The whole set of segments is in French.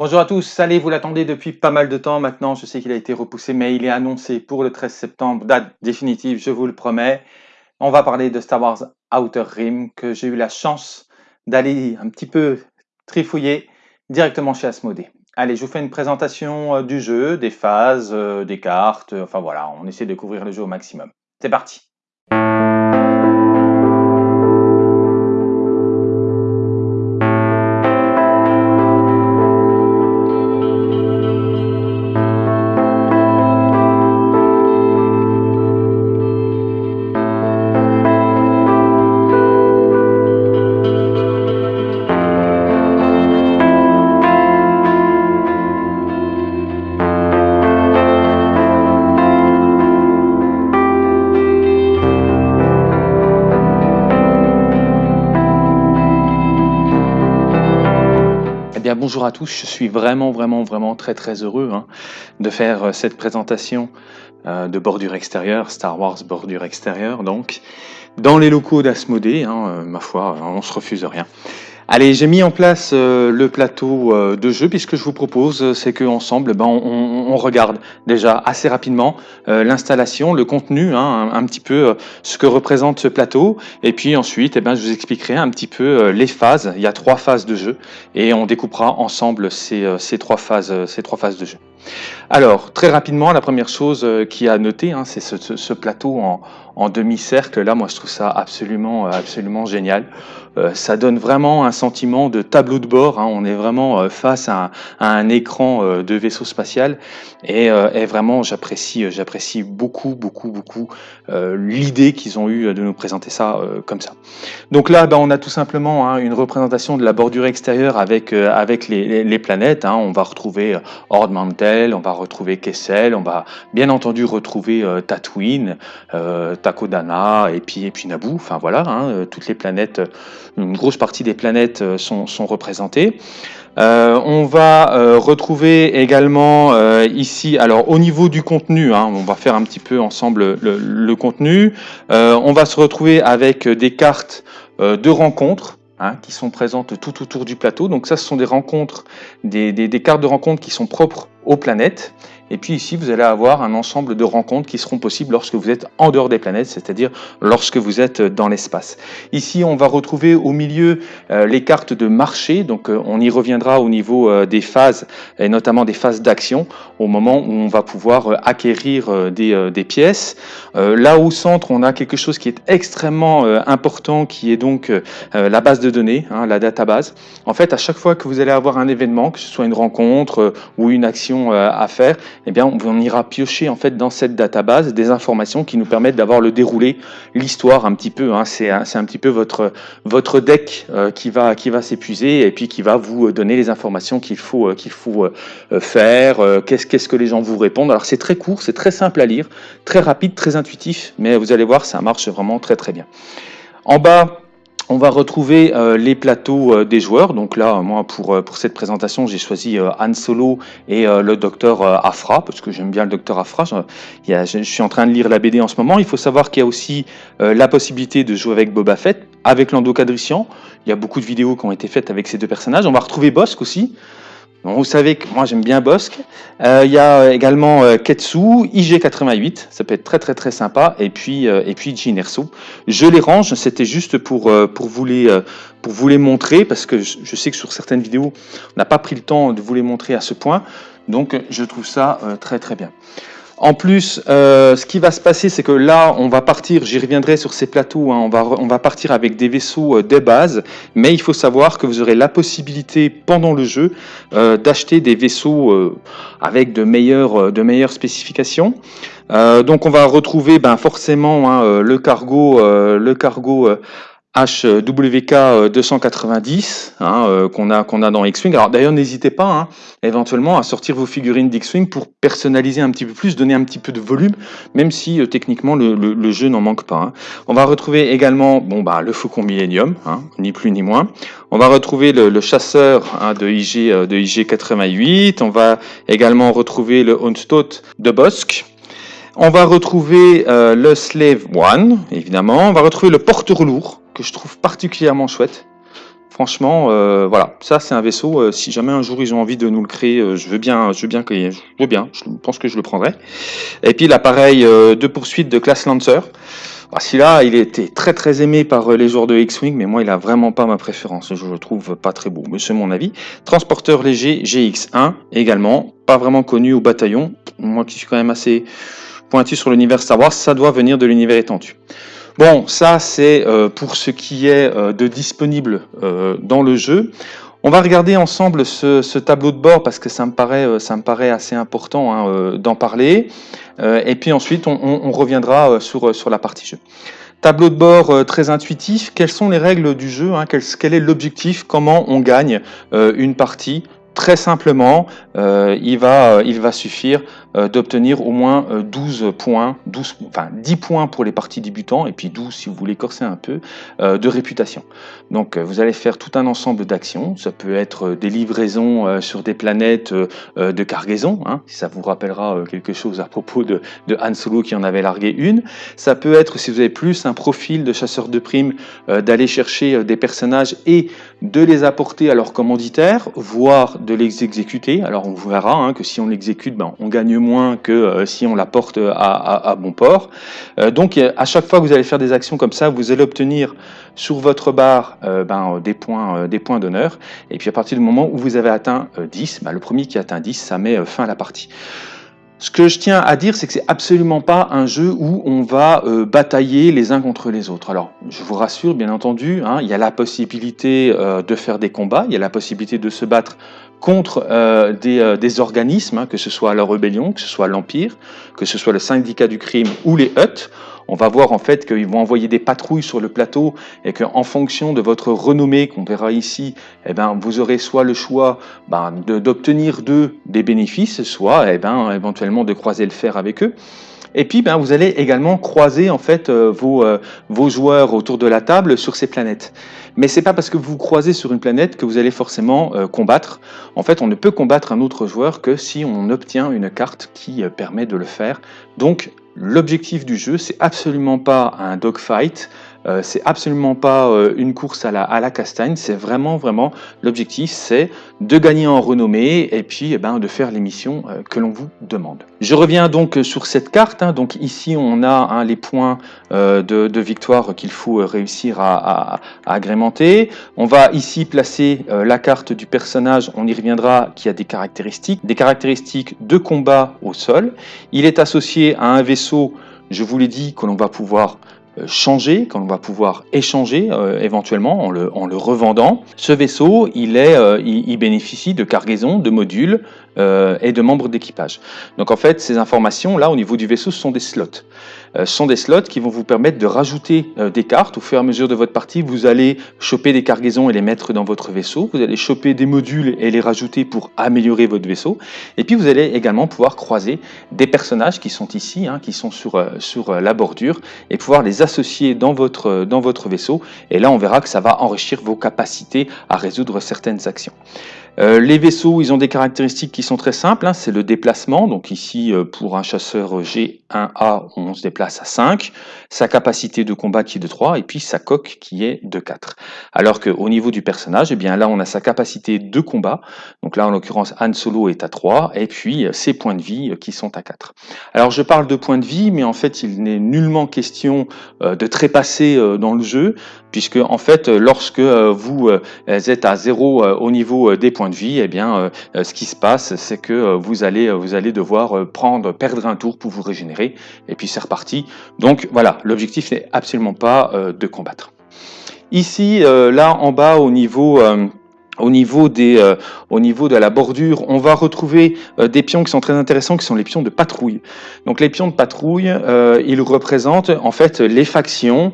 Bonjour à tous, allez, vous l'attendez depuis pas mal de temps maintenant, je sais qu'il a été repoussé, mais il est annoncé pour le 13 septembre, date définitive, je vous le promets. On va parler de Star Wars Outer Rim, que j'ai eu la chance d'aller un petit peu trifouiller directement chez Asmodée. Allez, je vous fais une présentation euh, du jeu, des phases, euh, des cartes, enfin voilà, on essaie de couvrir le jeu au maximum. C'est parti je suis vraiment vraiment vraiment très très heureux hein, de faire euh, cette présentation euh, de bordure extérieure, Star Wars bordure extérieure donc, dans les locaux d'Asmodée, hein, euh, ma foi, on se refuse rien. Allez, j'ai mis en place le plateau de jeu, puisque je vous propose, c'est qu'ensemble, ben, on, regarde déjà assez rapidement l'installation, le contenu, hein, un, petit peu ce que représente ce plateau, et puis ensuite, eh ben, je vous expliquerai un petit peu les phases. Il y a trois phases de jeu, et on découpera ensemble ces, trois, phases, de jeu. Alors, très rapidement, la première chose qui a à noter, hein, c'est ce, plateau en, en demi-cercle. Là, moi, je trouve ça absolument, absolument génial. Euh, ça donne vraiment un sentiment de tableau de bord. Hein. On est vraiment euh, face à un, écran euh, de vaisseau spatial et, vraiment j'apprécie, beaucoup, beaucoup, beaucoup l'idée qu'ils ont eu de nous présenter ça comme ça. Donc là, ben, on a tout simplement hein, une représentation de la bordure extérieure avec avec les, planètes. Hein. On va retrouver Ord Mantell, on va retrouver Kessel, on va bien entendu retrouver Tatooine, Takodana et puis et puis Naboo. Enfin voilà, toutes les planètes une grosse partie des planètes euh, sont, représentées. Euh, on va euh, retrouver également ici, alors au niveau du contenu, hein, on va faire un petit peu ensemble le, contenu. on va se retrouver avec des cartes de rencontres. Hein, qui sont présentes tout autour du plateau. Donc ça, ce sont des rencontres, des, des cartes de rencontres qui sont propres aux planètes. Et puis ici, vous allez avoir un ensemble de rencontres qui seront possibles lorsque vous êtes en dehors des planètes, c'est-à-dire lorsque vous êtes dans l'espace. Ici, on va retrouver au milieu euh, les cartes de marché, donc euh, on y reviendra au niveau euh, des phases, et notamment des phases d'action, au moment où on va pouvoir acquérir des, des, pièces. là au centre, on a quelque chose qui est extrêmement important, qui est donc la base de données, hein, la database. En fait, à chaque fois que vous allez avoir un événement, que ce soit une rencontre ou une action à faire, eh bien, on ira piocher en fait dans cette database des informations qui nous permettent d'avoir le déroulé, l'histoire un petit peu. Hein, c'est un, petit peu votre votre deck euh, qui va qui va s'épuiser et puis qui va vous donner les informations qu'il faut euh, qu'il faut euh, faire. Qu'est-ce qu'est-ce que les gens vous répondent. Alors c'est très court, c'est très simple à lire, très rapide, très intuitif, mais vous allez voir, ça marche vraiment très très bien. En bas, on va retrouver euh, les plateaux euh, des joueurs. Donc là, moi, pour, euh, pour cette présentation, j'ai choisi Han Solo et le docteur Afra, parce que j'aime bien le docteur Afra. Je, suis en train de lire la BD en ce moment. Il faut savoir qu'il y a aussi la possibilité de jouer avec Boba Fett, avec Lando. Il y a beaucoup de vidéos qui ont été faites avec ces deux personnages. On va retrouver Bossk aussi vous savez que moi j'aime bien Bosque. Euh, il y a également euh, Ketsu, IG88, ça peut être très très très sympa, et puis euh, et puis. Je les range, c'était juste pour pour vous les pour vous les montrer parce que je, je sais que sur certaines vidéos on n'a pas pris le temps de vous les montrer à ce point, donc je trouve ça très très bien. En plus, euh, ce qui va se passer, c'est que là, on va partir, j'y reviendrai sur ces plateaux, hein, on, va, on va partir avec des vaisseaux euh, de base, mais il faut savoir que vous aurez la possibilité, pendant le jeu, euh, d'acheter des vaisseaux avec de meilleures, de meilleures spécifications. donc on va retrouver ben, forcément hein, le cargo, le cargo HWK 290 euh, hein, euh, qu'on a qu'on a dans X-Wing. Alors d'ailleurs n'hésitez pas hein, éventuellement à sortir vos figurines d'X-Wing pour personnaliser un petit peu plus, donner un petit peu de volume, même si euh, techniquement le, jeu n'en manque pas. Hein. On va retrouver également bon bah le Faucon Millennium, hein, ni plus ni moins. On va retrouver le, chasseur hein, de IG de IG 88. On va également retrouver le Onstoat de Bosque. On va retrouver le Slave One, évidemment. On va retrouver le porteur lourd que je trouve particulièrement chouette. Franchement, euh, voilà, ça c'est un vaisseau. euh, si jamais un jour ils ont envie de nous le créer, euh, je veux bien, je veux bien, je pense que je le prendrai. Et puis l'appareil euh, de poursuite de classe Lancer. Ah, Celui-là, il était très très aimé par euh, les joueurs de X-Wing, mais moi il a vraiment pas ma préférence. Je le trouve pas très beau, mais c'est mon avis. Transporteur léger GX1 également, pas vraiment connu au bataillon. Moi qui suis quand même assez pointu sur l'univers Wars, ça doit venir de l'univers étendu. Bon, ça c'est euh, pour ce qui est euh, de disponible euh, dans le jeu. On va regarder ensemble ce, tableau de bord parce que ça me paraît, assez important hein, d'en parler. Et puis ensuite, on, reviendra sur, la partie jeu. Tableau de bord très intuitif. Quelles sont les règles du jeu hein, quel, est l'objectif Comment on gagne une partie Très simplement, euh, il, va, euh, il va suffire euh, d'obtenir au moins euh, 12 points, 12, enfin 10 points pour les parties débutants et puis 12 si vous voulez corser un peu de réputation. Donc vous allez faire tout un ensemble d'actions. Ça peut être des livraisons sur des planètes de cargaison, hein, si ça vous rappellera quelque chose à propos de, Han Solo qui en avait largué une. Ça peut être, si vous avez plus un profil de chasseur de primes, d'aller chercher des personnages et de les apporter à leur commanditaire, voire de les exécuter. Alors on verra hein, que si on l'exécute, ben, on gagne moins que euh, si on l'apporte à, à, bon port. Euh, donc à chaque fois que vous allez faire des actions comme ça, vous allez obtenir sur votre barre euh, ben, des points, des points d'honneur. Et puis à partir du moment où vous avez atteint euh, 10, ben, le premier qui atteint 10, ça met fin à la partie. Ce que je tiens à dire, c'est que c'est absolument pas un jeu où on va euh, batailler les uns contre les autres. Alors, je vous rassure, bien entendu, hein, il y a la possibilité euh, de faire des combats, il y a la possibilité de se battre contre euh, des, organismes, hein, que ce soit la rébellion, que ce soit l'Empire, que ce soit le syndicat du crime ou les Hutt. On va voir en fait qu'ils vont envoyer des patrouilles sur le plateau et qu'en fonction de votre renommée qu'on verra ici, eh ben, vous aurez soit le choix ben, d'obtenir d'eux des bénéfices, soit eh ben, éventuellement de croiser le fer avec eux. Et puis, vous allez également croiser euh, vos, euh, vos joueurs autour de la table sur ces planètes. Mais c'est pas parce que vous croisez sur une planète que vous allez forcément euh, combattre. En fait, on ne peut combattre un autre joueur que si on obtient une carte qui permet de le faire. Donc, l'objectif du jeu, c'est absolument pas un dogfight. Euh, c'est absolument pas euh, une course à la, castagne, c'est vraiment, vraiment l'objectif, c'est de gagner en renommée et puis eh ben, de faire les missions euh, que l'on vous demande. Je reviens donc euh, sur cette carte. hein. donc ici, on a hein, les points de, victoire qu'il faut réussir à, agrémenter. On va ici placer la carte du personnage, on y reviendra, qui a des caractéristiques, des caractéristiques de combat au sol. Il est associé à un vaisseau, je vous l'ai dit, que l'on va pouvoir changer, qu'on va pouvoir échanger euh, éventuellement en le, en le revendant. Ce vaisseau, il, est, euh, il bénéficie de cargaisons, de modules euh, et de membres d'équipage. Donc en fait, ces informations là au niveau du vaisseau, sont des slots. Euh, ce sont des slots qui vont vous permettre de rajouter euh, des cartes au fur et à mesure de votre partie. Vous allez choper des cargaisons et les mettre dans votre vaisseau. Vous allez choper des modules et les rajouter pour améliorer votre vaisseau. Et puis vous allez également pouvoir croiser des personnages qui sont ici, hein, qui sont sur, euh, sur euh, la bordure, et pouvoir les associer dans votre, dans votre vaisseau. Et là, on verra que ça va enrichir vos capacités à résoudre certaines actions. Euh, les vaisseaux, ils ont des caractéristiques qui sont très simples. hein, c'est le déplacement. Donc ici, euh, pour un chasseur G1A, on se déplace à 5. Sa capacité de combat qui est de 3. Et puis sa coque qui est de 4. Alors qu'au niveau du personnage, eh bien là, on a sa capacité de combat. Donc là, en l'occurrence, Han Solo est à 3. Et puis euh, ses points de vie euh, qui sont à 4. Alors je parle de points de vie, mais en fait, il n'est nullement question euh, de trépasser dans le jeu. Puisque en fait, lorsque vous êtes à zéro euh, au niveau des points de vie, eh bien, ce qui se passe, c'est que vous allez, vous allez devoir prendre, perdre un tour pour vous régénérer, et puis c'est reparti. Donc voilà, l'objectif n'est absolument pas euh, de combattre. Ici, euh, là en bas, au niveau euh, au niveau, des, euh, au niveau de la bordure, on va retrouver euh, des pions qui sont très intéressants, qui sont les pions de patrouille. Donc les pions de patrouille, euh, ils représentent en fait les factions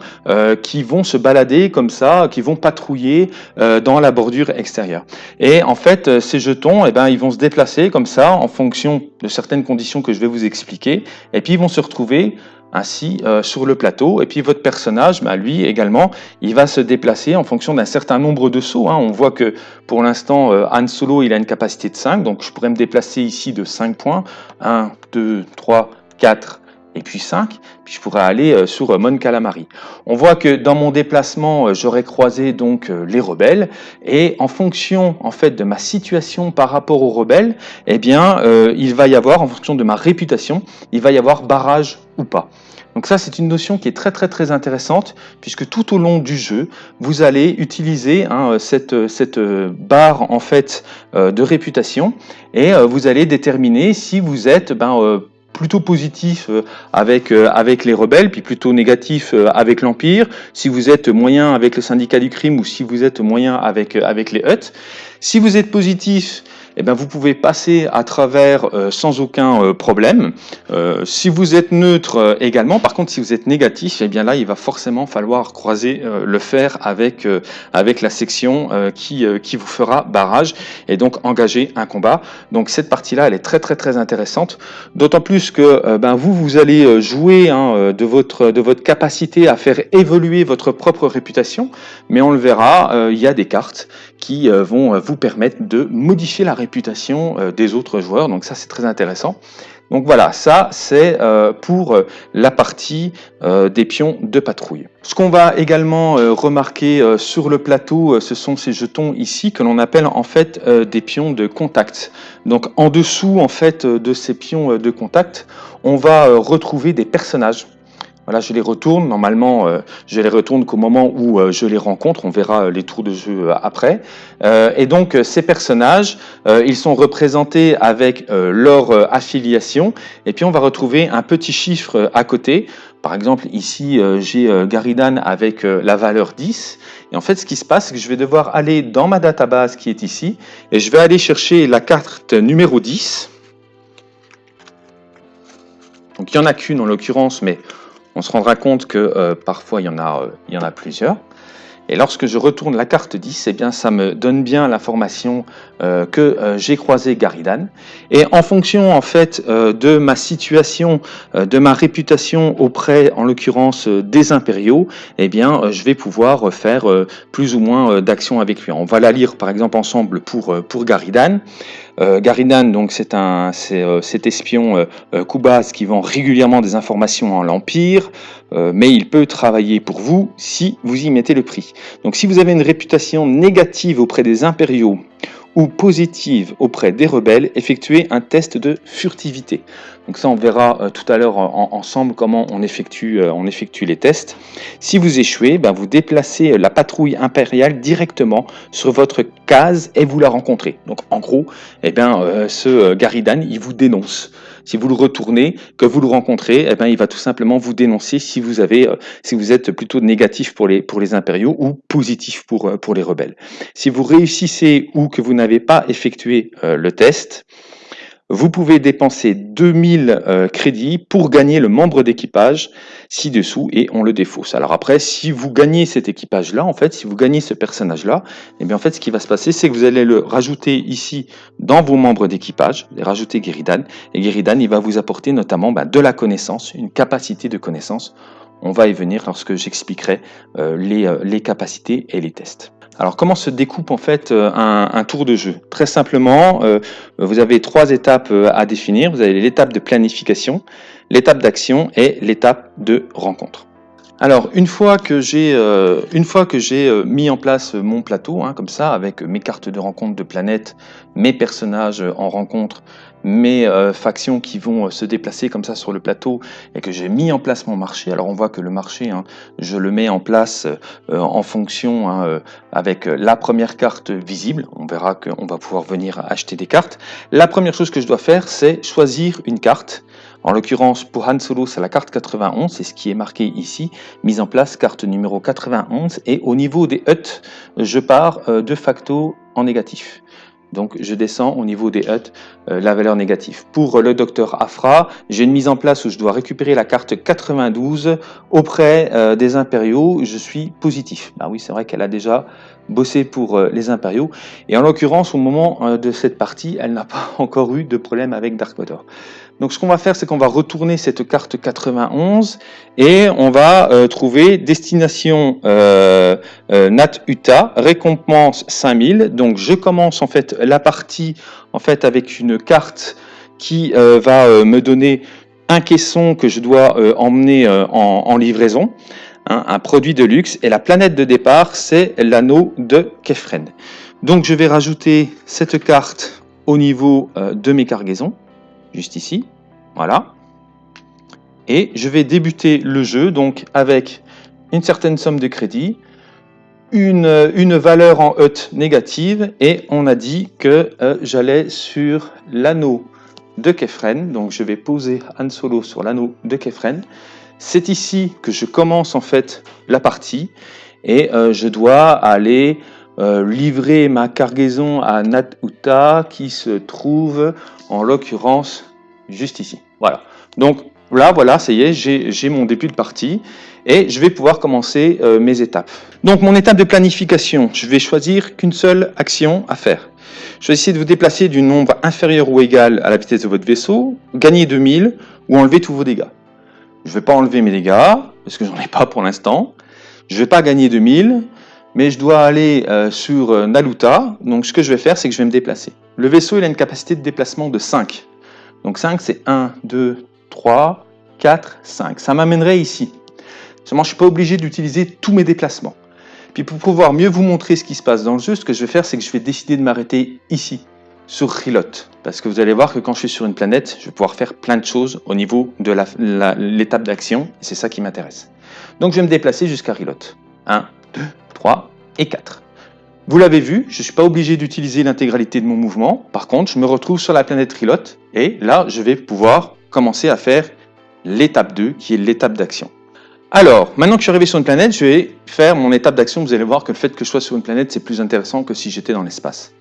qui vont se balader comme ça, qui vont patrouiller dans la bordure extérieure. Et en fait, ces jetons, eh ben, ils vont se déplacer comme ça en fonction de certaines conditions que je vais vous expliquer, et puis ils vont se retrouver ainsi euh, sur le plateau. Et puis votre personnage, bah, lui également, il va se déplacer en fonction d'un certain nombre de sauts. hein. On voit que pour l'instant, euh, Han Solo, il a une capacité de 5, donc je pourrais me déplacer ici de 5 points. 1, 2, 3, 4 et puis 5, puis je pourrais aller sur Mon Calamari. On voit que dans mon déplacement, j'aurais croisé donc les rebelles, et en fonction en fait de ma situation par rapport aux rebelles, eh bien, il va y avoir, en fonction de ma réputation, il va y avoir barrage ou pas. Donc ça, c'est une notion qui est très très très intéressante, puisque tout au long du jeu, vous allez utiliser hein, cette, barre en fait euh, de réputation, et euh, vous allez déterminer si vous êtes ben, euh, plutôt positif avec, les rebelles, puis plutôt négatif avec l'Empire, si vous êtes moyen avec le syndicat du crime ou si vous êtes moyen avec, avec les Hutt. Si vous êtes positif, eh bien, vous pouvez passer à travers euh, sans aucun euh, problème. Euh, si vous êtes neutre également, par contre, si vous êtes négatif, eh bien là, il va forcément falloir croiser le fer avec, avec la section qui, qui vous fera barrage et donc engager un combat. Donc cette partie-là, elle est très très très intéressante, d'autant plus que ben, vous, vous allez jouer hein, de, votre, de votre capacité à faire évoluer votre propre réputation, mais on le verra, il y a des cartes qui vont vous permettre de modifier la réputation euh, des autres joueurs. Donc ça, c'est très intéressant. Donc voilà, ça c'est euh, pour euh, la partie des pions de patrouille. Ce qu'on va également remarquer sur le plateau, ce sont ces jetons ici que l'on appelle en fait des pions de contact. Donc en dessous en fait de ces pions de contact, on va retrouver des personnages voilà, je les retourne. Normalement, euh, je les retourne qu'au moment où euh, je les rencontre. On verra euh, les tours de jeu après. et donc, ces personnages, ils sont représentés avec leur affiliation. Et puis, on va retrouver un petit chiffre à côté. Par exemple, ici, j'ai Garidan avec la valeur 10. Et en fait, ce qui se passe, c'est que je vais devoir aller dans ma database qui est ici. Et je vais aller chercher la carte numéro 10. Donc, il n'y en a qu'une en l'occurrence, mais on se rendra compte que euh, parfois il y, en a, euh, il y en a plusieurs. Et lorsque je retourne la carte 10, eh bien, ça me donne bien l'information euh, que j'ai croisé Garidan. Et en fonction en fait de ma situation, de ma réputation auprès, en l'occurrence des impériaux, eh bien, je vais pouvoir faire plus ou moins d'actions avec lui. On va la lire par exemple ensemble pour pour Garidan. Euh, Garidan, donc c'est un, c'est euh, cet espion euh, Kubas qui vend régulièrement des informations à l'Empire, mais il peut travailler pour vous si vous y mettez le prix. Donc si vous avez une réputation négative auprès des impériaux ou positive auprès des rebelles, effectuez un test de furtivité. Donc ça, on verra euh, tout à l'heure ensemble comment on effectue, euh, on effectue les tests. Si vous échouez, ben, vous déplacez euh, la patrouille impériale directement sur votre case et vous la rencontrez. Donc en gros, eh bien, ce Garidan, il vous dénonce. Si vous le retournez, que vous le rencontrez, eh bien, il va tout simplement vous dénoncer si vous, avez, si vous êtes plutôt négatif pour les, pour les impériaux ou positif pour, pour les rebelles. Si vous réussissez ou que vous n'avez pas effectué le test, vous pouvez dépenser 2000 euh, crédits pour gagner le membre d'équipage ci-dessous et on le défausse. Alors après, si vous gagnez cet équipage-là, en fait, si vous gagnez ce personnage-là, eh bien en fait, ce qui va se passer, c'est que vous allez le rajouter ici dans vos membres d'équipage, rajouter Guéridan, et Guéridan, il va vous apporter notamment ben, de la connaissance, une capacité de connaissance. On va y venir lorsque j'expliquerai euh, euh, les capacités et les tests. Alors comment se découpe en fait euh, un, tour de jeu? Très simplement, euh, vous avez trois étapes euh, à définir. Vous avez l'étape de planification, l'étape d'action et l'étape de rencontre. Alors une fois que j'ai mis en place mon plateau hein, comme ça avec mes cartes de rencontre de planètes, mes personnages en rencontre, mes euh, factions qui vont euh, se déplacer comme ça sur le plateau et que j'ai mis en place mon marché. Alors on voit que le marché, hein, je le mets en place euh, en fonction hein, avec la première carte visible. On verra qu'on va pouvoir venir acheter des cartes. La première chose que je dois faire, c'est choisir une carte. En l'occurrence, pour Han Solo, c'est la carte 91, c'est ce qui est marqué ici, mise en place, carte numéro 91, et au niveau des huts, je pars de facto en négatif. Donc je descends au niveau des huts euh, la valeur négative. Pour le docteur Afra, j'ai une mise en place où je dois récupérer la carte 92 auprès euh, des impériaux. Je suis positif. Ah oui, c'est vrai qu'elle a déjà bossé pour euh, les impériaux. Et en l'occurrence, au moment de cette partie, elle n'a pas encore eu de problème avec Dark. Donc ce qu'on va faire, c'est qu'on va retourner cette carte 91 et on va euh, trouver destination euh, euh, Nat Utah, récompense 5000. Donc je commence en fait la partie en fait avec une carte qui va me donner un caisson que je dois emmener en, livraison, hein, un produit de luxe, et la planète de départ, c'est l'anneau de Kefren. Donc je vais rajouter cette carte au niveau de mes cargaisons, juste ici, voilà. Et je vais débuter le jeu donc avec une certaine somme de crédit, une, une valeur en HUT négative, et on a dit que j'allais sur l'anneau de Kefren. Donc je vais poser Han Solo sur l'anneau de Kefren. C'est ici que je commence en fait la partie et euh, je dois aller euh, livrer ma cargaison à Uta qui se trouve en l'occurrence juste ici. Voilà. Donc là, voilà, ça y est, j'ai mon début de partie et je vais pouvoir commencer euh, mes étapes. Donc mon étape de planification, je vais choisir qu'une seule action à faire. Choisissez de vous déplacer du nombre inférieur ou égal à la vitesse de votre vaisseau, gagner 2000 ou enlever tous vos dégâts. Je ne vais pas enlever mes dégâts, parce que j'en ai pas pour l'instant. Je ne vais pas gagner 2000, mais je dois aller euh, sur euh, Naluta. Donc ce que je vais faire, c'est que je vais me déplacer. Le vaisseau il a une capacité de déplacement de 5. Donc 5, c'est 1, 2, 3, 4, 5. Ça m'amènerait ici. Seulement, je ne suis pas obligé d'utiliser tous mes déplacements. Puis pour pouvoir mieux vous montrer ce qui se passe dans le jeu, ce que je vais faire, c'est que je vais décider de m'arrêter ici, sur Rilot. Parce que vous allez voir que quand je suis sur une planète, je vais pouvoir faire plein de choses au niveau de l'étape d'action. C'est ça qui m'intéresse. Donc je vais me déplacer jusqu'à Rilot. 1, 2, 3 et 4. Vous l'avez vu, je ne suis pas obligé d'utiliser l'intégralité de mon mouvement. Par contre, je me retrouve sur la planète Rilot. Et là, je vais pouvoir commencer à faire l'étape 2, qui est l'étape d'action. Alors, maintenant que je suis arrivé sur une planète, je vais faire mon étape d'action. Vous allez voir que le fait que je sois sur une planète, c'est plus intéressant que si j'étais dans l'espace.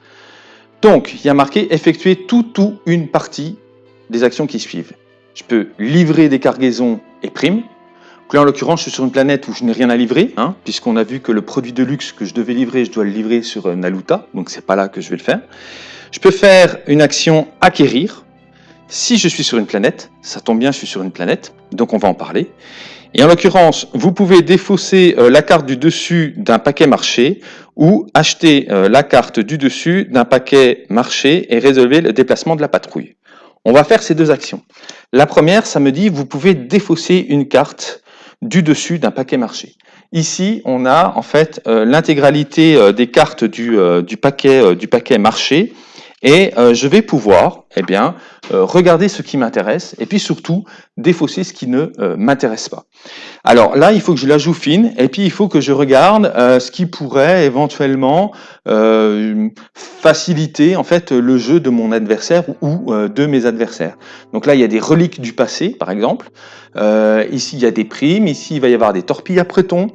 Donc, il y a marqué effectuer tout ou une partie des actions qui suivent. Je peux livrer des cargaisons et primes. Là, en l'occurrence, je suis sur une planète où je n'ai rien à livrer, hein, puisqu'on a vu que le produit de luxe que je devais livrer, je dois le livrer sur euh, Naluta, donc c'est pas là que je vais le faire. Je peux faire une action acquérir. Si je suis sur une planète, ça tombe bien, je suis sur une planète, donc on va en parler. Et en l'occurrence, vous pouvez défausser euh, la carte du dessus d'un paquet marché ou acheter euh, la carte du dessus d'un paquet marché et résolver le déplacement de la patrouille. On va faire ces deux actions. La première, ça me dit, vous pouvez défausser une carte du dessus d'un paquet marché. Ici, on a en fait euh, l'intégralité des cartes du, paquet, du paquet marché et euh, je vais pouvoir eh bien, euh, regarder ce qui m'intéresse et puis surtout défausser ce qui ne euh, m'intéresse pas. Alors là, il faut que je la joue fine et puis il faut que je regarde ce qui pourrait éventuellement faciliter en fait le jeu de mon adversaire ou de mes adversaires. Donc là, il y a des reliques du passé, par exemple. ici, il y a des primes. Ici, il va y avoir des torpilles à préton.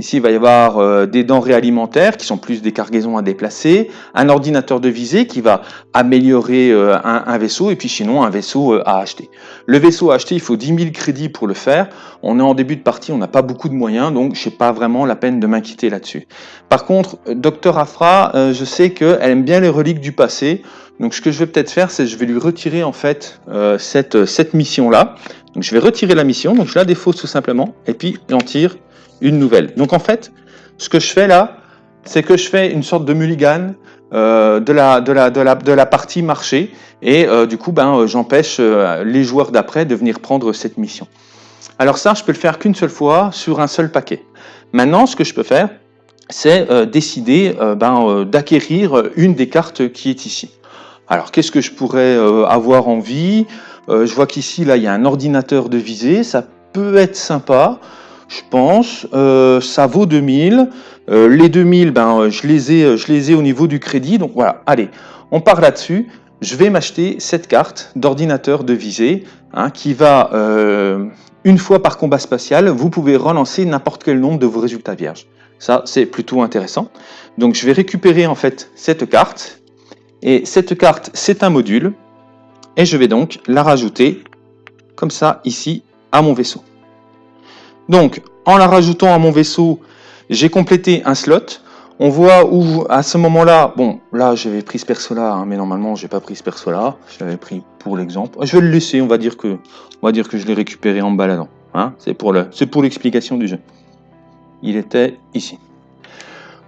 Ici, il va y avoir euh, des denrées alimentaires qui sont plus des cargaisons à déplacer, un ordinateur de visée qui va améliorer euh, un, vaisseau, et puis sinon un vaisseau euh, à acheter. Le vaisseau à acheter, il faut 10 000 crédits pour le faire. On est en début de partie, on n'a pas beaucoup de moyens, donc je n'ai pas vraiment la peine de m'inquiéter là-dessus. Par contre, Dr Afra, je sais qu'elle aime bien les reliques du passé, donc ce que je vais peut-être faire, c'est je vais lui retirer en fait cette, cette mission-là. Donc je vais retirer la mission, donc je la défausse tout simplement, et puis j'en tire une nouvelle. Donc en fait, ce que je fais là, c'est que je fais une sorte de mulligan euh, de, la, partie marché et euh, du coup ben, euh, j'empêche les joueurs d'après de venir prendre cette mission. Alors ça, je peux le faire qu'une seule fois sur un seul paquet. Maintenant, ce que je peux faire, c'est décider ben, d'acquérir une des cartes qui est ici. Alors qu'est-ce que je pourrais avoir envie? Je vois qu'ici, là, il y a un ordinateur de visée, ça peut être sympa je pense. Euh, ça vaut 2000. Euh, les 2000, ben, euh, je, les ai, je les ai au niveau du crédit. Donc voilà, allez, on part là-dessus. Je vais m'acheter cette carte d'ordinateur de visée hein, qui va, une fois par combat spatial, vous pouvez relancer n'importe quel nombre de vos résultats vierges. Ça, c'est plutôt intéressant. Donc je vais récupérer en fait cette carte. Et cette carte, c'est un module. Et je vais donc la rajouter comme ça ici à mon vaisseau. Donc, en la rajoutant à mon vaisseau, j'ai complété un slot. On voit où, à ce moment-là, bon, là, j'avais pris ce perso-là, hein, mais normalement, j'ai pas pris ce perso-là. Je l'avais pris pour l'exemple. Je vais le laisser, on va dire que, on je l'ai récupéré en baladant. Hein. C'est pour le, c'est pour l'explication du jeu. Il était ici.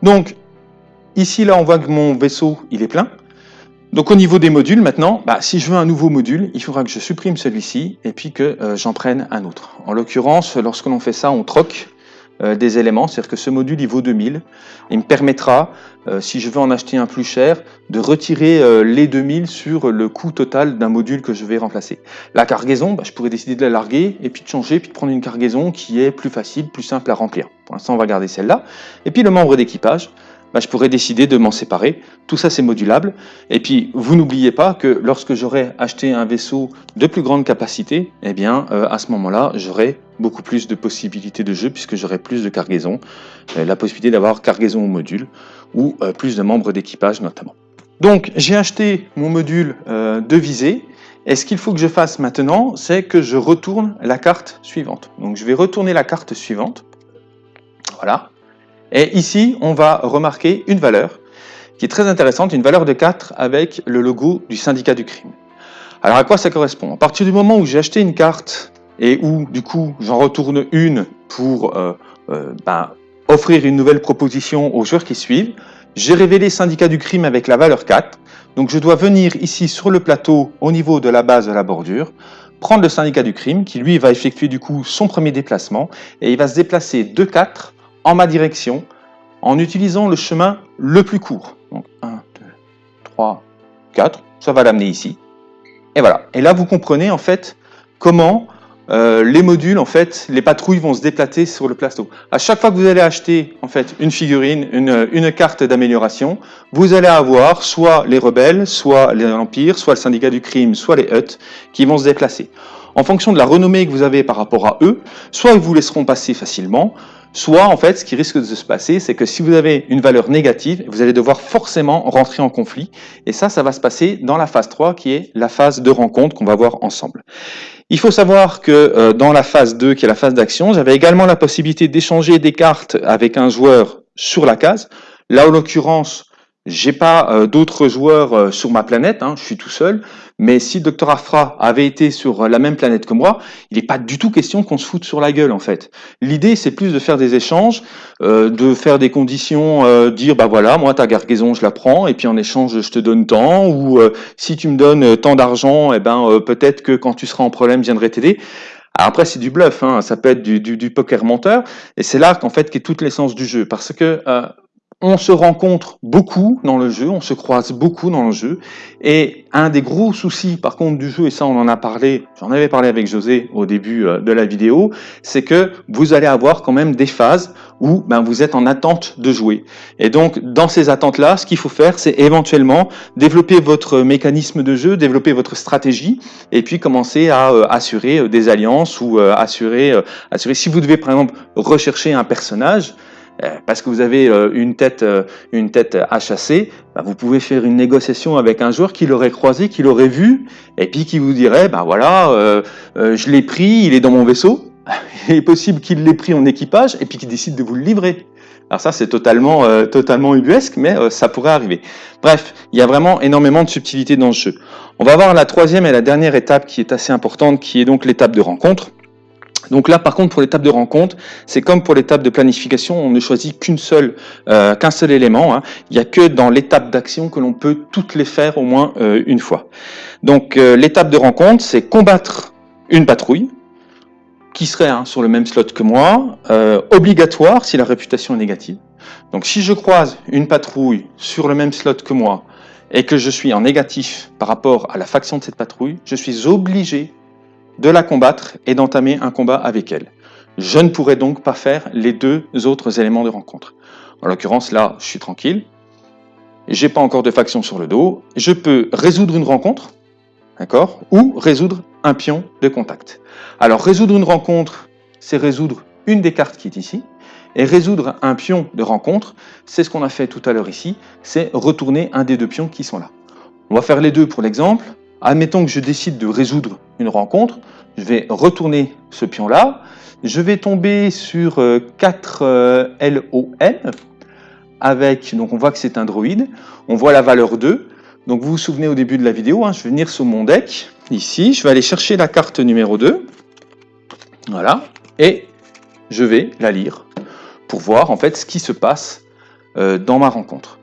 Donc, ici, là, on voit que mon vaisseau, il est plein. Donc au niveau des modules maintenant, bah, si je veux un nouveau module, il faudra que je supprime celui-ci et puis que euh, j'en prenne un autre. En l'occurrence, lorsque l'on fait ça, on troque euh, des éléments, c'est-à-dire que ce module il vaut 2000. Il me permettra, euh, si je veux en acheter un plus cher, de retirer les 2000 sur le coût total d'un module que je vais remplacer. La cargaison, bah, je pourrais décider de la larguer et puis de changer, puis de prendre une cargaison qui est plus facile, plus simple à remplir. Pour l'instant, on va garder celle-là. Et puis le membre d'équipage, bah, je pourrais décider de m'en séparer. Tout ça, c'est modulable. Et puis, vous n'oubliez pas que lorsque j'aurai acheté un vaisseau de plus grande capacité, eh bien, euh, à ce moment-là, j'aurai beaucoup plus de possibilités de jeu puisque j'aurai plus de cargaison, euh, la possibilité d'avoir cargaison au module ou euh, plus de membres d'équipage notamment. Donc, j'ai acheté mon module de visée. Et ce qu'il faut que je fasse maintenant, c'est que je retourne la carte suivante. Donc, je vais retourner la carte suivante. Voilà. Et ici, on va remarquer une valeur qui est très intéressante, une valeur de 4 avec le logo du syndicat du crime. Alors à quoi ça correspond? À partir du moment où j'ai acheté une carte et où du coup j'en retourne une pour euh, euh, ben, offrir une nouvelle proposition aux joueurs qui suivent, j'ai révélé syndicat du crime avec la valeur 4. Donc je dois venir ici sur le plateau au niveau de la base de la bordure, prendre le syndicat du crime qui lui va effectuer du coup son premier déplacement et il va se déplacer de 4 en ma direction en utilisant le chemin le plus court. Donc 1, 2, 3, 4, ça va l'amener ici. Et voilà. Et là, vous comprenez en fait comment euh, les modules, en fait, les patrouilles vont se déplacer sur le plateau. À chaque fois que vous allez acheter en fait une figurine, une, une carte d'amélioration, vous allez avoir soit les rebelles, soit les empires, soit le syndicat du crime, soit les huts qui vont se déplacer. En fonction de la renommée que vous avez par rapport à eux, soit ils vous laisseront passer facilement, Soit, en fait, ce qui risque de se passer, c'est que si vous avez une valeur négative, vous allez devoir forcément rentrer en conflit. Et ça, ça va se passer dans la phase 3, qui est la phase de rencontre qu'on va voir ensemble. Il faut savoir que euh, dans la phase 2, qui est la phase d'action, j'avais également la possibilité d'échanger des cartes avec un joueur sur la case. Là, en l'occurrence, j'ai pas euh, d'autres joueurs euh, sur ma planète, hein, je suis tout seul, mais si Dr Afra avait été sur euh, la même planète que moi, il n'est pas du tout question qu'on se foute sur la gueule en fait. L'idée c'est plus de faire des échanges, de faire des conditions, dire bah voilà, moi ta gargaison je la prends et puis en échange je te donne tant, ou si tu me donnes tant d'argent, et eh ben peut-être que quand tu seras en problème je viendrai t'aider. après c'est du bluff, hein, ça peut être du, du, du poker menteur, et c'est là qu'en fait qu'est toute l'essence du jeu, parce que on se rencontre beaucoup dans le jeu, on se croise beaucoup dans le jeu. Et un des gros soucis, par contre, du jeu, et ça on en a parlé, j'en avais parlé avec José au début euh, de la vidéo, c'est que vous allez avoir quand même des phases où ben, vous êtes en attente de jouer. Et donc, dans ces attentes-là, ce qu'il faut faire, c'est éventuellement développer votre mécanisme de jeu, développer votre stratégie, et puis commencer à euh, assurer euh, des alliances ou assurer, assurer, si vous devez par exemple rechercher un personnage, parce que vous avez euh, une tête, euh, une tête à chasser, bah, vous pouvez faire une négociation avec un joueur qui l'aurait croisé, qui l'aurait vu, et puis qui vous dirait, bah voilà, je l'ai pris, il est dans mon vaisseau. Il est possible qu'il l'ait pris en équipage et puis qu'il décide de vous le livrer. Alors ça, c'est totalement, totalement ubuesque, mais ça pourrait arriver. Bref, il y a vraiment énormément de subtilité dans le jeu. On va voir la troisième et la dernière étape qui est assez importante, qui est donc l'étape de rencontre. Donc là, par contre, pour l'étape de rencontre, c'est comme pour l'étape de planification, on ne choisit euh, qu'un seul élément. Hein. Il n'y a que dans l'étape d'action que l'on peut toutes les faire au moins euh, une fois. Donc euh, l'étape de rencontre, c'est combattre une patrouille qui serait hein, sur le même slot que moi, obligatoire si la réputation est négative. Donc si je croise une patrouille sur le même slot que moi et que je suis en négatif par rapport à la faction de cette patrouille, je suis obligé de la combattre et d'entamer un combat avec elle. Je ne pourrais donc pas faire les deux autres éléments de rencontre. En l'occurrence, là, je suis tranquille. J'ai pas encore de faction sur le dos. Je peux résoudre une rencontre, d'accord, ou résoudre un pion de contact. Alors, résoudre une rencontre, c'est résoudre une des cartes qui est ici. Et résoudre un pion de rencontre, c'est ce qu'on a fait tout à l'heure ici, c'est retourner un des deux pions qui sont là. On va faire les deux pour l'exemple. Admettons que je décide de résoudre une rencontre, je vais retourner ce pion-là, je vais tomber sur 4 euh, euh, LON, avec, donc on voit que c'est un droïde, on voit la valeur 2, donc vous vous souvenez au début de la vidéo, hein, je vais venir sur mon deck, ici, je vais aller chercher la carte numéro 2, voilà, et je vais la lire pour voir en fait ce qui se passe euh, dans ma rencontre.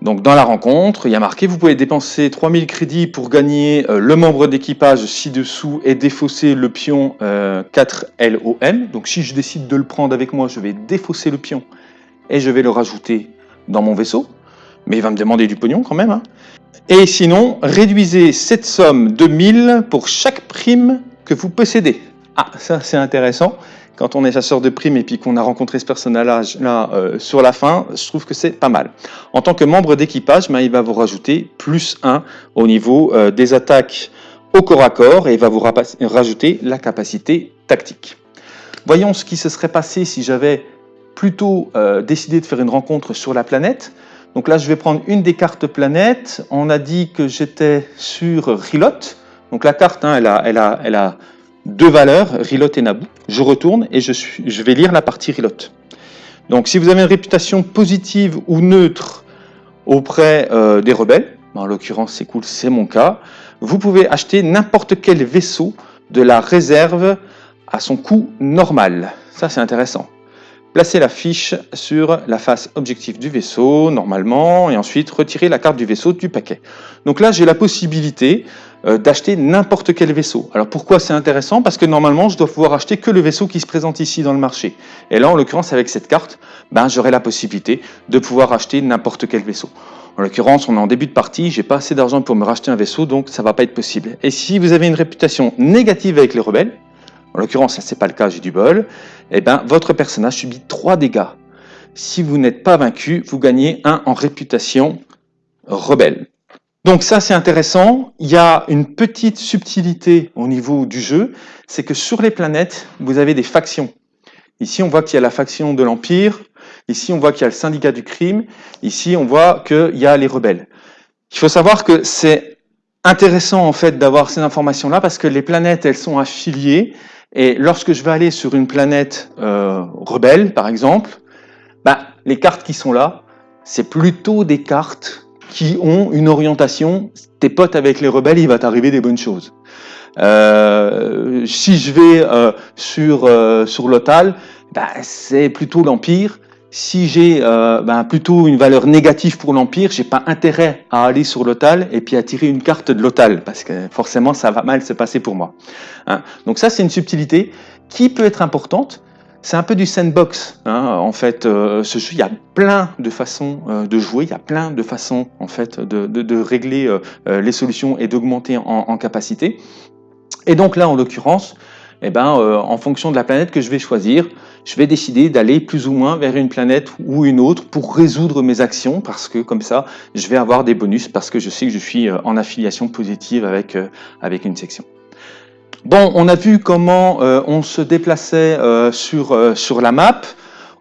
Donc dans la rencontre, il y a marqué, vous pouvez dépenser 3000 crédits pour gagner euh, le membre d'équipage ci-dessous et défausser le pion 4LOM. Donc si je décide de le prendre avec moi, je vais défausser le pion et je vais le rajouter dans mon vaisseau. Mais il va me demander du pognon quand même. Hein. Et sinon, réduisez cette somme de 1000 pour chaque prime que vous possédez. Ah, ça c'est intéressant. Quand on est chasseur de primes et puis qu'on a rencontré ce personnage-là euh, sur la fin, je trouve que c'est pas mal. En tant que membre d'équipage, ben, il va vous rajouter plus 1 au niveau euh, des attaques au corps à corps et il va vous rajouter la capacité tactique. Voyons ce qui se serait passé si j'avais plutôt euh, décidé de faire une rencontre sur la planète. Donc là, je vais prendre une des cartes planètes. On a dit que j'étais sur Rilot. Donc la carte, hein, elle, a, elle, a, elle, a, deux valeurs, Rilot et Naboo. Je retourne et je, vais lire la partie Rilot. Donc si vous avez une réputation positive ou neutre auprès euh, des rebelles, en l'occurrence c'est cool, c'est mon cas, vous pouvez acheter n'importe quel vaisseau de la réserve à son coût normal. Ça c'est intéressant. Placez la fiche sur la face objectif du vaisseau, normalement, et ensuite retirer la carte du vaisseau du paquet. Donc là, j'ai la possibilité euh, d'acheter n'importe quel vaisseau. Alors pourquoi c'est intéressant? Parce que normalement, je dois pouvoir acheter que le vaisseau qui se présente ici dans le marché. Et là, en l'occurrence, avec cette carte, ben, j'aurai la possibilité de pouvoir acheter n'importe quel vaisseau. En l'occurrence, on est en début de partie, j'ai pas assez d'argent pour me racheter un vaisseau, donc ça va pas être possible. Et si vous avez une réputation négative avec les rebelles, en l'occurrence, ça c'est pas le cas, j'ai du bol, eh ben, votre personnage subit 3 dégâts. Si vous n'êtes pas vaincu, vous gagnez 1 en réputation rebelle. Donc ça c'est intéressant, il y a une petite subtilité au niveau du jeu, c'est que sur les planètes, vous avez des factions. Ici on voit qu'il y a la faction de l'Empire, ici on voit qu'il y a le syndicat du crime, ici on voit qu'il y a les rebelles. Il faut savoir que c'est intéressant en fait d'avoir ces informations-là parce que les planètes elles sont affiliées et lorsque je vais aller sur une planète euh, rebelle, par exemple, bah, les cartes qui sont là, c'est plutôt des cartes qui ont une orientation. Tes potes avec les rebelles, il va t'arriver des bonnes choses. Euh, si je vais euh, sur, sur l'Otal, bah, c'est plutôt l'Empire si j'ai euh, ben, plutôt une valeur négative pour l'Empire, j'ai pas intérêt à aller sur l'OTAL et puis à tirer une carte de l'OTAL, parce que forcément ça va mal se passer pour moi. Hein. Donc ça c'est une subtilité qui peut être importante. C'est un peu du sandbox, hein. en fait. Euh, ce il y a plein de façons euh, de jouer, il y a plein de façons, en fait, de, régler les solutions et d'augmenter en, en, capacité. Et donc là, en l'occurrence, eh ben, en fonction de la planète que je vais choisir, je vais décider d'aller plus ou moins vers une planète ou une autre pour résoudre mes actions parce que comme ça, je vais avoir des bonus parce que je sais que je suis euh, en affiliation positive avec, euh, avec une section. Bon, on a vu comment euh, on se déplaçait sur, sur la map.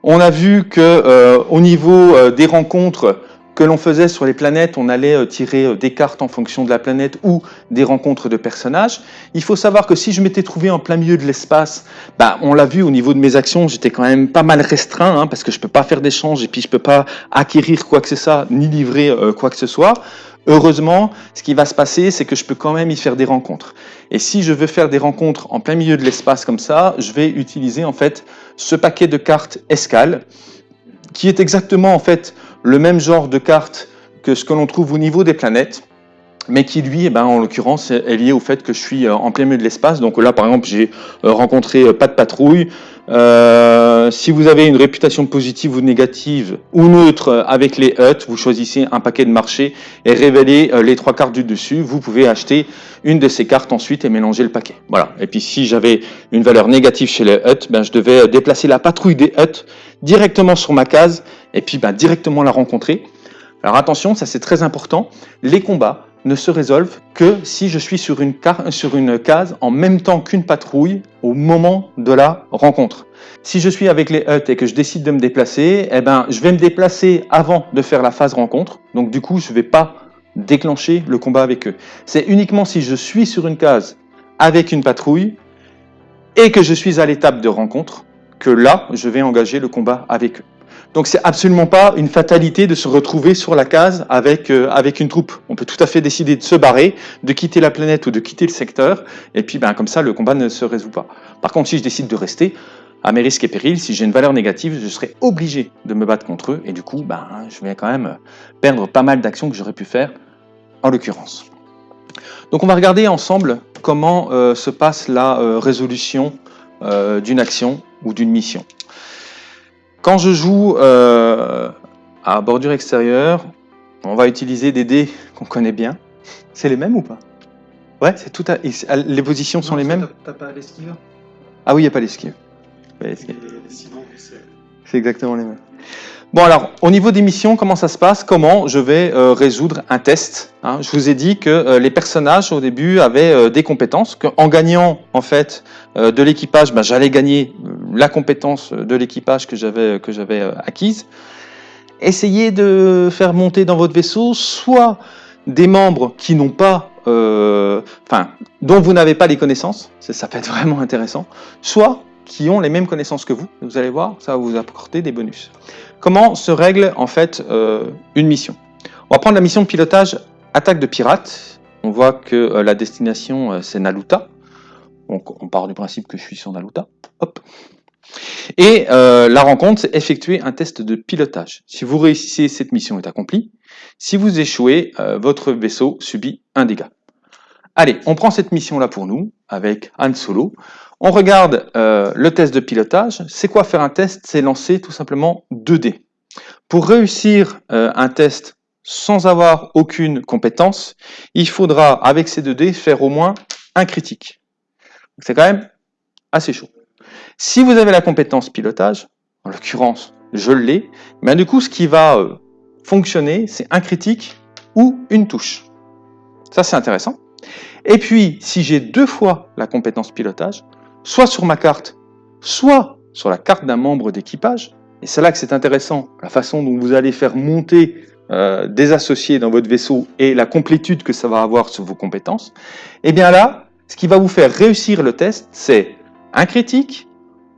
On a vu que au niveau des rencontres, que l'on faisait sur les planètes, on allait euh, tirer euh, des cartes en fonction de la planète ou des rencontres de personnages. Il faut savoir que si je m'étais trouvé en plein milieu de l'espace, bah, on l'a vu au niveau de mes actions, j'étais quand même pas mal restreint, hein, parce que je peux pas faire d'échange et puis je peux pas acquérir quoi que ce soit, ni livrer euh, quoi que ce soit. Heureusement, ce qui va se passer, c'est que je peux quand même y faire des rencontres. Et si je veux faire des rencontres en plein milieu de l'espace comme ça, je vais utiliser en fait ce paquet de cartes escale, qui est exactement en fait le même genre de carte que ce que l'on trouve au niveau des planètes, mais qui lui, eh ben, en l'occurrence, est lié au fait que je suis euh, en plein milieu de l'espace. Donc là, par exemple, j'ai euh, rencontré euh, pas de patrouille. Si vous avez une réputation positive ou négative ou neutre avec les huts, vous choisissez un paquet de marché et révélez les trois cartes du dessus. Vous pouvez acheter une de ces cartes ensuite et mélanger le paquet. Voilà. Et puis si j'avais une valeur négative chez les huts, ben, je devais déplacer la patrouille des huts directement sur ma case et puis ben, directement la rencontrer. Alors attention, ça c'est très important. Les combats ne se résolvent que si je suis sur une, case en même temps qu'une patrouille au moment de la rencontre. Si je suis avec les huts et que je décide de me déplacer, eh ben, je vais me déplacer avant de faire la phase rencontre. Donc du coup, je ne vais pas déclencher le combat avec eux. C'est uniquement si je suis sur une case avec une patrouille et que je suis à l'étape de rencontre que là, je vais engager le combat avec eux. Donc c'est absolument pas une fatalité de se retrouver sur la case avec, euh, avec une troupe. On peut tout à fait décider de se barrer, de quitter la planète ou de quitter le secteur, et puis ben, comme ça le combat ne se résout pas. Par contre, si je décide de rester, à mes risques et périls. Si j'ai une valeur négative, je serai obligé de me battre contre eux et du coup, ben, je vais quand même perdre pas mal d'actions que j'aurais pu faire en l'occurrence. Donc on va regarder ensemble comment euh, se passe la euh, résolution d'une action ou d'une mission. Quand je joue à bordure extérieure, on va utiliser des dés qu'on connaît bien. C'est les mêmes ou pas? Ouais, c'est tout à... les positions sont les mêmes? T'as pas l'esquive? Ah oui, il n'y a pas l'esquive. C'est exactement les mêmes. Bon alors, au niveau des missions, comment ça se passe? Comment je vais euh, résoudre un test hein? Je vous ai dit que euh, les personnages au début avaient euh, des compétences, qu'en gagnant en fait de l'équipage, ben, j'allais gagner la compétence de l'équipage que j'avais acquise. Essayez de faire monter dans votre vaisseau soit des membres qui n'ont pas, enfin, dont vous n'avez pas les connaissances, ça peut être vraiment intéressant, soit qui ont les mêmes connaissances que vous. Vous allez voir, ça va vous apporter des bonus. Comment se règle en fait euh, une mission? On va prendre la mission de pilotage attaque de pirates. On voit que euh, la destination euh, c'est Naluta. Donc on part du principe que je suis sur Naluta. Hop. Et la rencontre, c'est effectuer un test de pilotage. Si vous réussissez, cette mission est accomplie. Si vous échouez, votre vaisseau subit un dégât. Allez, on prend cette mission-là pour nous, avec Han Solo. On regarde euh, le test de pilotage. C'est quoi faire un test? C'est lancer tout simplement 2 dés. Pour réussir euh, un test sans avoir aucune compétence, il faudra, avec ces 2 dés, faire au moins un critique. C'est quand même assez chaud. Si vous avez la compétence pilotage, en l'occurrence, je l'ai, mais du coup, ce qui va euh, fonctionner, c'est un critique ou une touche. Ça, c'est intéressant. Et puis, si j'ai deux fois la compétence pilotage, soit sur ma carte, soit sur la carte d'un membre d'équipage. Et c'est là que c'est intéressant, la façon dont vous allez faire monter euh, des associés dans votre vaisseau et la complétude que ça va avoir sur vos compétences. Et eh bien là, ce qui va vous faire réussir le test, c'est un critique,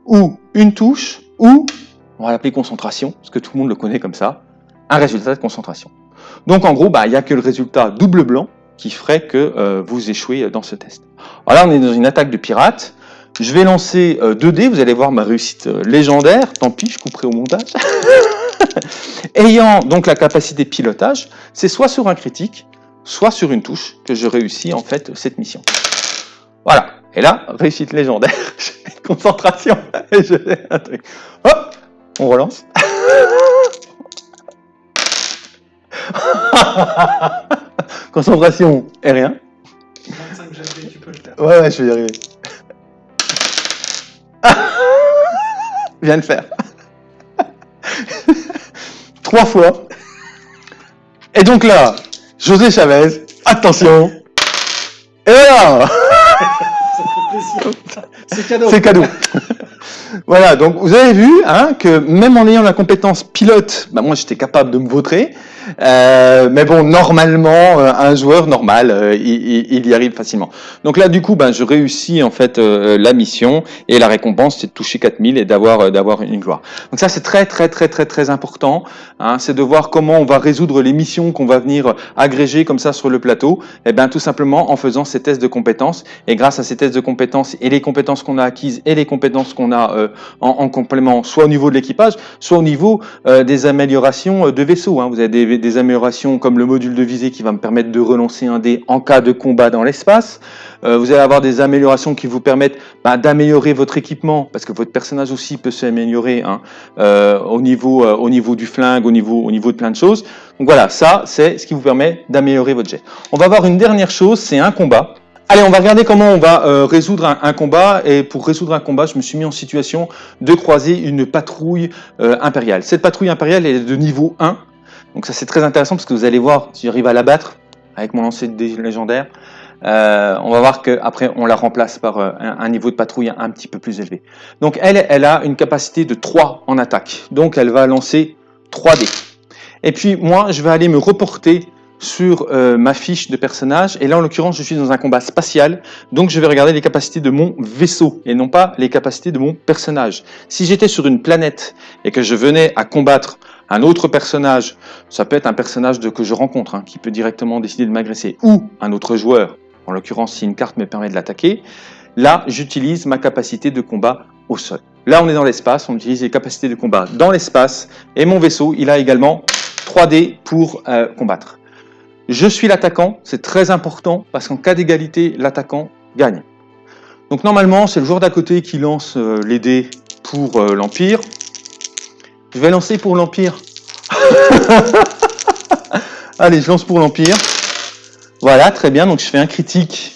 ou une touche, ou, on va l'appeler concentration, parce que tout le monde le connaît comme ça, un résultat de concentration. Donc en gros, bah, il n'y a que le résultat double blanc qui ferait que euh, vous échouez dans ce test. Alors là, on est dans une attaque de pirate. Je vais lancer 2 euh, dés, vous allez voir ma réussite euh, légendaire, tant pis, je couperai au montage. Ayant donc la capacité de pilotage, c'est soit sur un critique, soit sur une touche que je réussis en fait cette mission. Voilà, et là, réussite légendaire, concentration, et je un truc. Hop, on relance. concentration et rien. 25 tu peux le faire. Ouais, ouais, je vais y arriver. Viens de faire. Trois fois. Et donc là, José Chavez, attention. Et voilà C'est cadeau. C'est cadeau. Voilà, donc vous avez vu hein, que même en ayant la compétence pilote, bah moi j'étais capable de me vautrer. Euh, mais bon, normalement, euh, un joueur normal, euh, il, y arrive facilement. Donc là, du coup, ben, je réussis en fait la mission et la récompense, c'est de toucher 4000 et d'avoir d'avoir une gloire. Donc ça, c'est très très très très très important. Hein, c'est de voir comment on va résoudre les missions qu'on va venir agréger comme ça sur le plateau. Et eh ben tout simplement en faisant ces tests de compétences. Et grâce à ces tests de compétences et les compétences qu'on a acquises et les compétences qu'on a en, complément, soit au niveau de l'équipage, soit au niveau des améliorations de vaisseaux. Hein. Vous avez des améliorations comme le module de visée qui va me permettre de relancer un dé en cas de combat dans l'espace. Euh, vous allez avoir des améliorations qui vous permettent bah, d'améliorer votre équipement, parce que votre personnage aussi peut s'améliorer hein, euh, au, niveau, euh, au niveau du flingue, au niveau, au de plein de choses. Donc voilà, ça c'est ce qui vous permet d'améliorer votre jet. On va voir une dernière chose, c'est un combat. Allez, on va regarder comment on va résoudre un, combat. Et pour résoudre un combat, je me suis mis en situation de croiser une patrouille impériale. Cette patrouille impériale, est de niveau 1. Donc ça c'est très intéressant parce que vous allez voir, si j'arrive à la battre avec mon lancer de dés légendaire, euh, on va voir qu'après on la remplace par euh, un, niveau de patrouille un, petit peu plus élevé. Donc elle, elle a une capacité de 3 en attaque. Donc elle va lancer 3 dés. Et puis moi je vais aller me reporter sur euh, ma fiche de personnage. Et là, en l'occurrence, je suis dans un combat spatial. Donc, je vais regarder les capacités de mon vaisseau et non pas les capacités de mon personnage. Si j'étais sur une planète et que je venais à combattre un autre personnage, ça peut être un personnage que je rencontre, hein, qui peut directement décider de m'agresser, ou un autre joueur, en l'occurrence si une carte me permet de l'attaquer, là j'utilise ma capacité de combat au sol. Là, on est dans l'espace, on utilise les capacités de combat dans l'espace. Et mon vaisseau, il a également 3D pour euh, combattre. Je suis l'attaquant, c'est très important, parce qu'en cas d'égalité, l'attaquant gagne. Donc normalement, c'est le joueur d'à côté qui lance euh, les dés pour euh, l'Empire. Je vais lancer pour l'Empire. Allez, je lance pour l'Empire. Voilà, très bien, donc je fais un critique,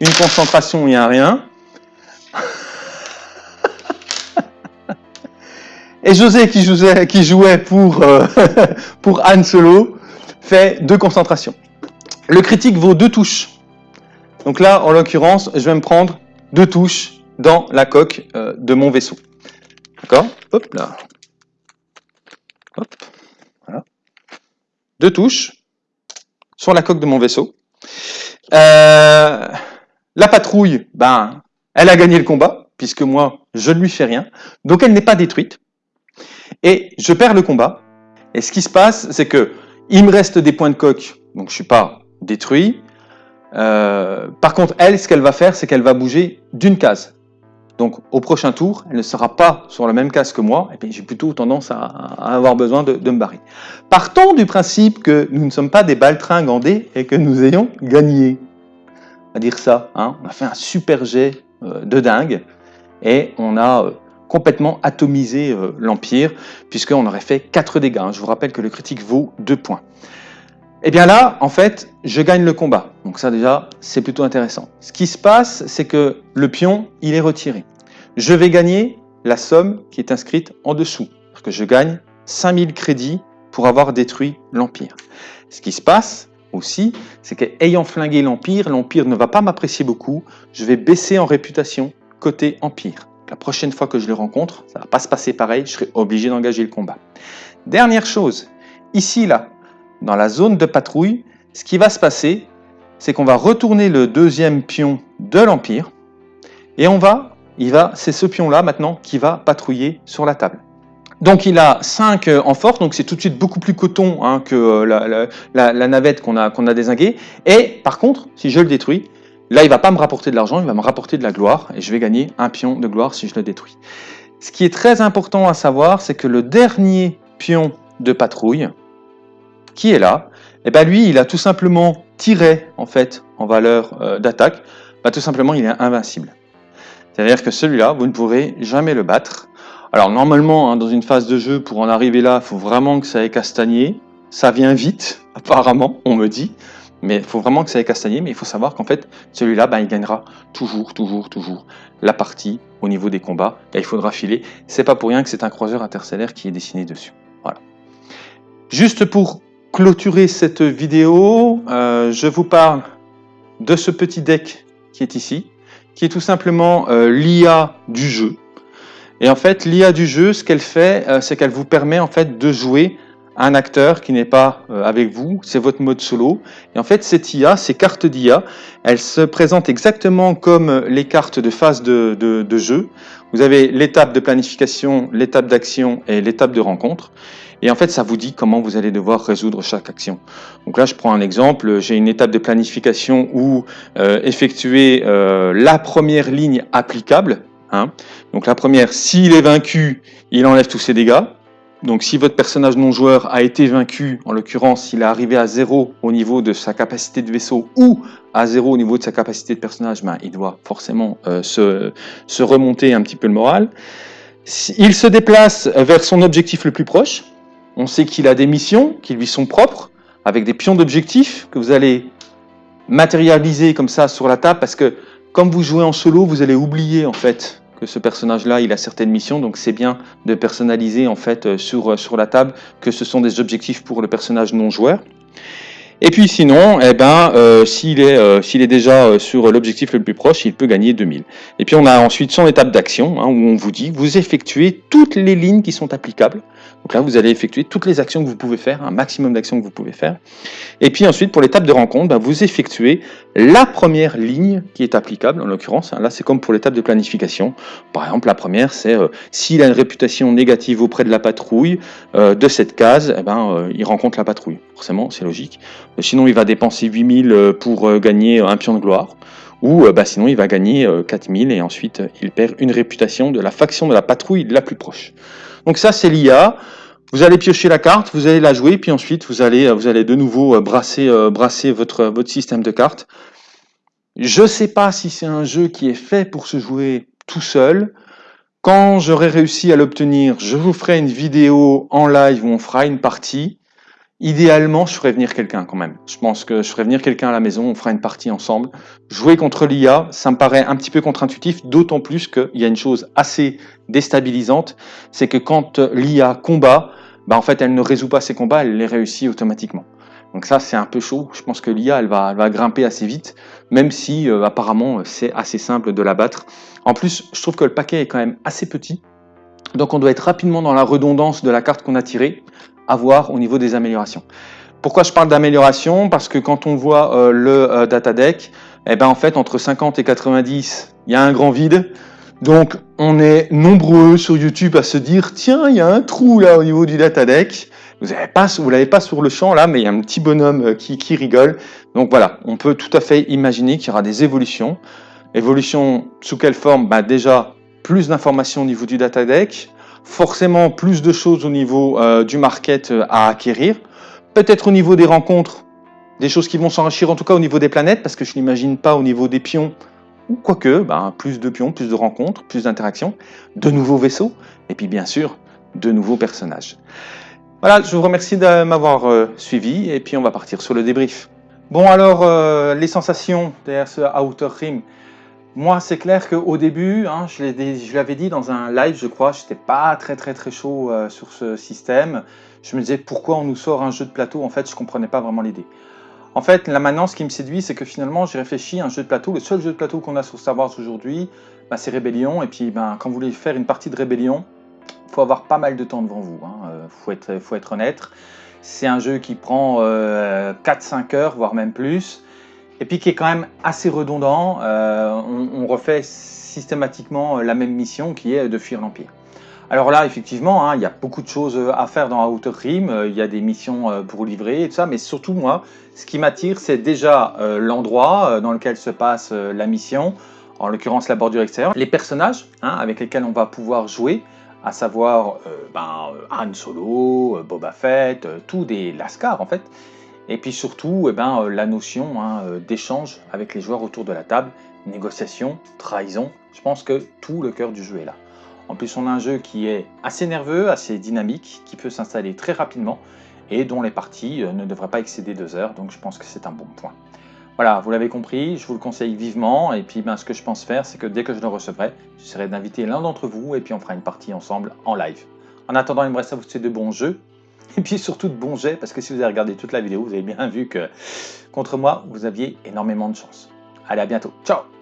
une concentration et un rien. Et José, qui jouait, pour, euh, pour Han Solo, fait deux concentrations. Le critique vaut deux touches. Donc là, en l'occurrence, je vais me prendre deux touches dans la coque euh, de mon vaisseau. D'accord? Hop là. Hop. Voilà. Deux touches sur la coque de mon vaisseau. Euh, la patrouille, ben, elle a gagné le combat, puisque moi, je ne lui fais rien. Donc elle n'est pas détruite. Et je perds le combat. Et ce qui se passe, c'est que il me reste des points de coque, donc je suis pas détruit. Euh, par contre, elle, ce qu'elle va faire, c'est qu'elle va bouger d'une case. Donc, au prochain tour, elle ne sera pas sur la même case que moi, et puis j'ai plutôt tendance à, avoir besoin de, me barrer. Partons du principe que nous ne sommes pas des baltringues en et que nous ayons gagné. À dire ça, hein. on a fait un super jet euh, de dingue, et on a euh, complètement atomisé euh, l'Empire, puisqu'on aurait fait 4 dégâts. Je vous rappelle que le critique vaut 2 points. Et eh bien là, en fait, je gagne le combat. Donc ça déjà, c'est plutôt intéressant. Ce qui se passe, c'est que le pion, il est retiré. Je vais gagner la somme qui est inscrite en dessous. Parce que je gagne 5000 crédits pour avoir détruit l'Empire. Ce qui se passe aussi, c'est qu'ayant flingué l'Empire, l'Empire ne va pas m'apprécier beaucoup. Je vais baisser en réputation côté Empire. La prochaine fois que je le rencontre, ça va pas se passer pareil, je serai obligé d'engager le combat. Dernière chose, ici, là, dans la zone de patrouille, ce qui va se passer, c'est qu'on va retourner le deuxième pion de l'Empire, et on va, il va, c'est ce pion-là maintenant qui va patrouiller sur la table. Donc il a 5 euh, en force, donc c'est tout de suite beaucoup plus coton hein, que euh, la, navette qu'on a, qu'on a désinguée. Et par contre, si je le détruis, Là, il ne va pas me rapporter de l'argent, il va me rapporter de la gloire, et je vais gagner un pion de gloire si je le détruis. Ce qui est très important à savoir, c'est que le dernier pion de patrouille, qui est là, eh ben lui, il a tout simplement tiré en fait en valeur euh, d'attaque, bah, tout simplement il est invincible. C'est-à-dire que celui-là, vous ne pourrez jamais le battre. Alors normalement, hein, dans une phase de jeu, pour en arriver là, il faut vraiment que ça ait castagné. Ça vient vite, apparemment, on me dit. Mais il faut vraiment que ça ait castagné, mais il faut savoir qu'en fait, celui-là, ben, il gagnera toujours, toujours, toujours la partie au niveau des combats. Et il faudra filer. C'est pas pour rien que c'est un croiseur interstellaire qui est dessiné dessus. Voilà. Juste pour clôturer cette vidéo, euh, je vous parle de ce petit deck qui est ici, qui est tout simplement euh, l'IA du jeu. Et en fait, l'IA du jeu, ce qu'elle fait, euh, c'est qu'elle vous permet en fait de jouer un acteur qui n'est pas euh, avec vous, c'est votre mode solo. Et en fait, cette IA, ces cartes d'IA, elles se présentent exactement comme les cartes de phase de, de, jeu. Vous avez l'étape de planification, l'étape d'action et l'étape de rencontre. Et en fait, ça vous dit comment vous allez devoir résoudre chaque action. Donc là, je prends un exemple. J'ai une étape de planification où euh, effectuer euh, la première ligne applicable. Hein. Donc la première, s'il est vaincu, il enlève tous ses dégâts. Donc si votre personnage non joueur a été vaincu, en l'occurrence s'il est arrivé à zéro au niveau de sa capacité de vaisseau ou à zéro au niveau de sa capacité de personnage, ben, il doit forcément euh, se, se, remonter un petit peu le moral. Il se déplace vers son objectif le plus proche. On sait qu'il a des missions qui lui sont propres, avec des pions d'objectifs que vous allez matérialiser comme ça sur la table, parce que comme vous jouez en solo, vous allez oublier en fait ce personnage-là, il a certaines missions, donc c'est bien de personnaliser en fait euh, sur, euh, sur la table que ce sont des objectifs pour le personnage non joueur. Et puis sinon, eh ben, euh, s'il est, s'il est déjà sur l'objectif le plus proche, il peut gagner 2000. Et puis on a ensuite son étape d'action, hein, où on vous dit, vous effectuez toutes les lignes qui sont applicables donc là, vous allez effectuer toutes les actions que vous pouvez faire, un maximum d'actions que vous pouvez faire. Et puis ensuite, pour l'étape de rencontre, bah, vous effectuez la première ligne qui est applicable, en l'occurrence. Hein. là, c'est comme pour l'étape de planification. Par exemple, la première, c'est euh, s'il a une réputation négative auprès de la patrouille euh, de cette case, eh ben, euh, il rencontre la patrouille. Forcément, c'est logique. Sinon, il va dépenser 8000 pour gagner un pion de gloire. Ou bah, sinon, il va gagner 4000 et ensuite, il perd une réputation de la faction de la patrouille la plus proche. Donc ça, c'est l'IA. Vous allez piocher la carte, vous allez la jouer, puis ensuite, vous allez, vous allez de nouveau brasser, brasser votre, votre système de cartes. Je ne sais pas si c'est un jeu qui est fait pour se jouer tout seul. Quand j'aurai réussi à l'obtenir, je vous ferai une vidéo en live où on fera une partie. Idéalement, je ferai venir quelqu'un quand même. Je pense que je ferai venir quelqu'un à la maison, on fera une partie ensemble. Jouer contre l'IA, ça me paraît un petit peu contre-intuitif, d'autant plus qu'il y a une chose assez déstabilisante, c'est que quand l'IA combat, bah en fait, elle ne résout pas ses combats, elle les réussit automatiquement. Donc ça, c'est un peu chaud. Je pense que l'IA, elle va, grimper assez vite, même si euh, apparemment, c'est assez simple de la battre. En plus, je trouve que le paquet est quand même assez petit. Donc on doit être rapidement dans la redondance de la carte qu'on a tirée, à voir au niveau des améliorations. Pourquoi je parle d'amélioration? Parce que quand on voit euh, le euh, data deck, eh ben en fait, entre 50 et 90, il y a un grand vide. Donc on est nombreux sur YouTube à se dire, tiens, il y a un trou là au niveau du data deck. Vous ne pas, vous l'avez pas sur le champ là, mais il y a un petit bonhomme euh, qui, qui rigole. Donc voilà, on peut tout à fait imaginer qu'il y aura des évolutions. Évolution sous quelle forme? Bah Déjà, plus d'informations au niveau du data deck, forcément plus de choses au niveau euh, du market euh, à acquérir, peut-être au niveau des rencontres, des choses qui vont s'enrichir en tout cas au niveau des planètes, parce que je n'imagine pas au niveau des pions, ou quoique, bah, plus de pions, plus de rencontres, plus d'interactions, de nouveaux vaisseaux, et puis bien sûr, de nouveaux personnages. Voilà, je vous remercie de m'avoir euh, suivi et puis on va partir sur le débrief. Bon alors, les sensations derrière ce Outer Rim. Moi, c'est clair qu'au début, hein, je l'avais dit dans un live, je crois, j'étais pas très très très chaud euh, sur ce système. Je me disais pourquoi on nous sort un jeu de plateau, en fait, je comprenais pas vraiment l'idée. En fait, là maintenant, ce qui me séduit, c'est que finalement, j'ai réfléchi à un jeu de plateau. Le seul jeu de plateau qu'on a sur Star Wars aujourd'hui, bah, c'est Rébellion. Et puis, ben, quand vous voulez faire une partie de Rébellion, faut avoir pas mal de temps devant vous, il hein. euh, faut, être, faut être honnête. C'est un jeu qui prend 4-5 euh, heures, voire même plus, et puis qui est quand même assez redondant. Euh, on, refait systématiquement la même mission qui est de fuir l'Empire. Alors là, effectivement, hein, il y a beaucoup de choses à faire dans Outer Rim, il y a des missions pour livrer et tout ça, mais surtout moi, ce qui m'attire, c'est déjà l'endroit dans lequel se passe la mission, en l'occurrence la bordure extérieure, les personnages hein, avec lesquels on va pouvoir jouer, à savoir euh, ben, euh, Han Solo, euh, Boba Fett, tout des Lascars en fait, et puis surtout eh ben, la notion hein, d'échange avec les joueurs autour de la table, négociation, trahison, je pense que tout le cœur du jeu est là. En plus on a un jeu qui est assez nerveux, assez dynamique, qui peut s'installer très rapidement, et dont les parties ne devraient pas excéder deux heures, donc je pense que c'est un bon point. Voilà, vous l'avez compris, je vous le conseille vivement. Et puis, ben, ce que je pense faire, c'est que dès que je le recevrai, j'essaierai d'inviter l'un d'entre vous et puis on fera une partie ensemble en live. En attendant, il me reste à vous souhaiter de bons jeux et puis surtout de bons jets parce que si vous avez regardé toute la vidéo, vous avez bien vu que contre moi, vous aviez énormément de chance. Allez, à bientôt. Ciao